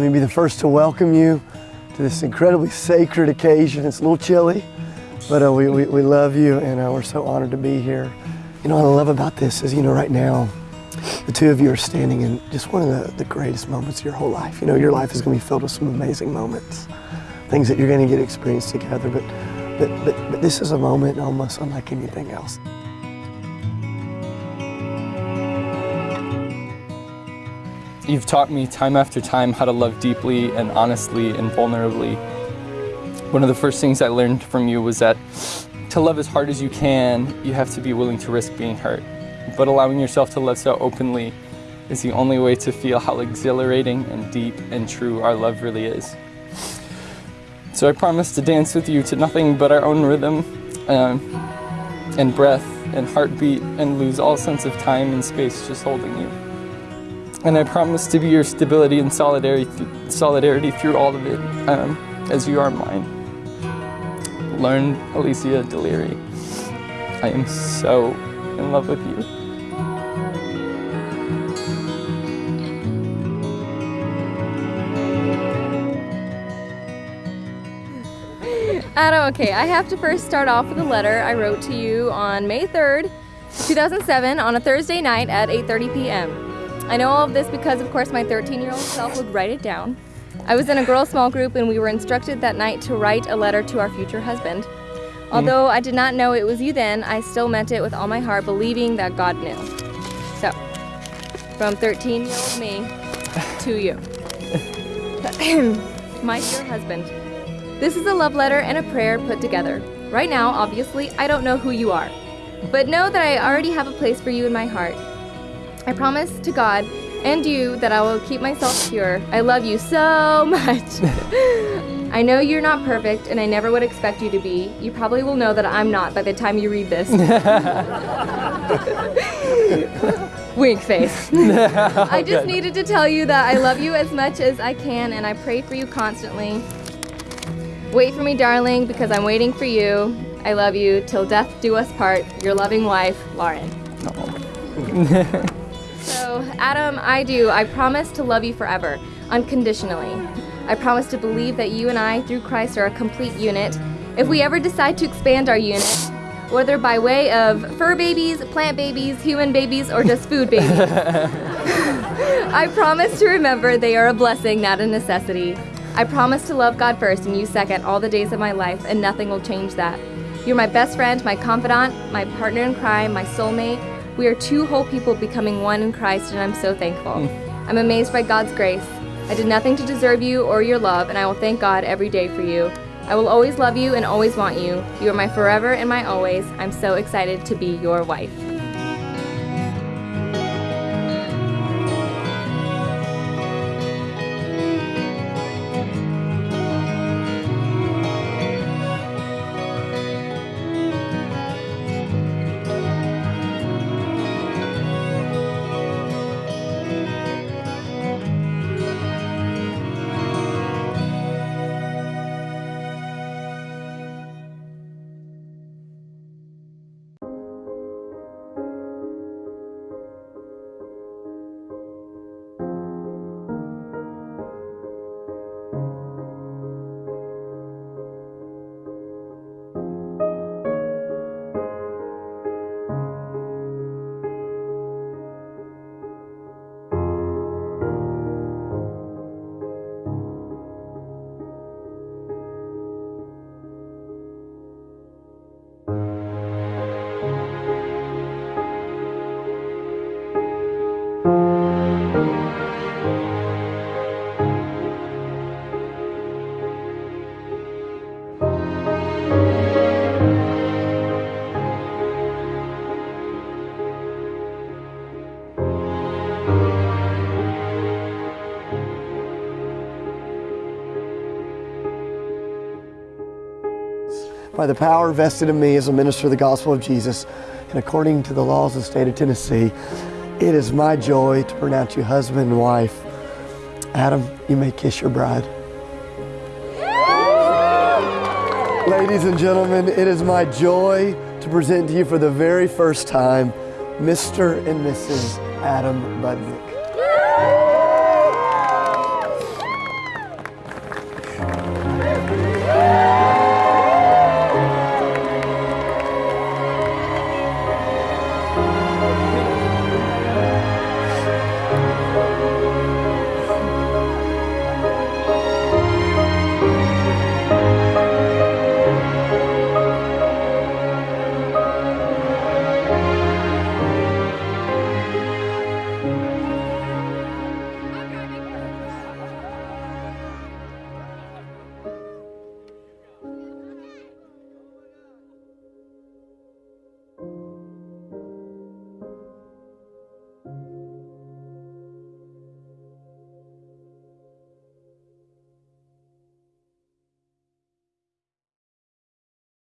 Let me be the first to welcome you to this incredibly sacred occasion. It's a little chilly, but uh, we, we, we, love you and uh, we're so honored to be here. You know what I love about this is, you know, right now, the two of you are standing in just one of the, the greatest moments of your whole life. You know, your life is going to be filled with some amazing moments, things that you're going to get experience together, but, but, but, but this is a moment almost unlike anything else. You've taught me time after time how to love deeply and honestly and vulnerably. One of the first things I learned from you was that to love as hard as you can, you have to be willing to risk being hurt. But allowing yourself to love so openly is the only way to feel how exhilarating and deep and true our love really is. So I promise to dance with you to nothing but our own rhythm um, and breath and heartbeat and lose all sense of time and space just holding you. And I promise to be your stability and solidarity, solidarity through all of it, um, as you are mine. Lauren Alicia Deliri. I am so in love with you. Adam, okay, I have to first start off with a letter I wrote to you on May 3rd, 2007 on a Thursday night at 8.30 p.m. I know all of this because, of course, my 13-year-old self would write it down. I was in a girls' small group and we were instructed that night to write a letter to our future husband. Hmm. Although I did not know it was you then, I still meant it with all my heart, believing that God knew. So, from 13-year-old me to you. my dear husband, this is a love letter and a prayer put together. Right now, obviously, I don't know who you are. But know that I already have a place for you in my heart. I promise to God and you that I will keep myself pure. I love you so much. I know you're not perfect, and I never would expect you to be. You probably will know that I'm not by the time you read this. Wink face. I just needed to tell you that I love you as much as I can, and I pray for you constantly. Wait for me, darling, because I'm waiting for you. I love you till death do us part. Your loving wife, Lauren. Adam, I do. I promise to love you forever, unconditionally. I promise to believe that you and I, through Christ, are a complete unit. If we ever decide to expand our unit, whether by way of fur babies, plant babies, human babies, or just food babies, I promise to remember they are a blessing, not a necessity. I promise to love God first and you second all the days of my life, and nothing will change that. You're my best friend, my confidant, my partner in crime, my soulmate, we are two whole people becoming one in Christ, and I'm so thankful. Mm. I'm amazed by God's grace. I did nothing to deserve you or your love, and I will thank God every day for you. I will always love you and always want you. You are my forever and my always. I'm so excited to be your wife. By the power vested in me as a minister of the gospel of Jesus, and according to the laws of the state of Tennessee, it is my joy to pronounce you husband and wife. Adam, you may kiss your bride. Ladies and gentlemen, it is my joy to present to you for the very first time Mr. and Mrs. Adam Budnick.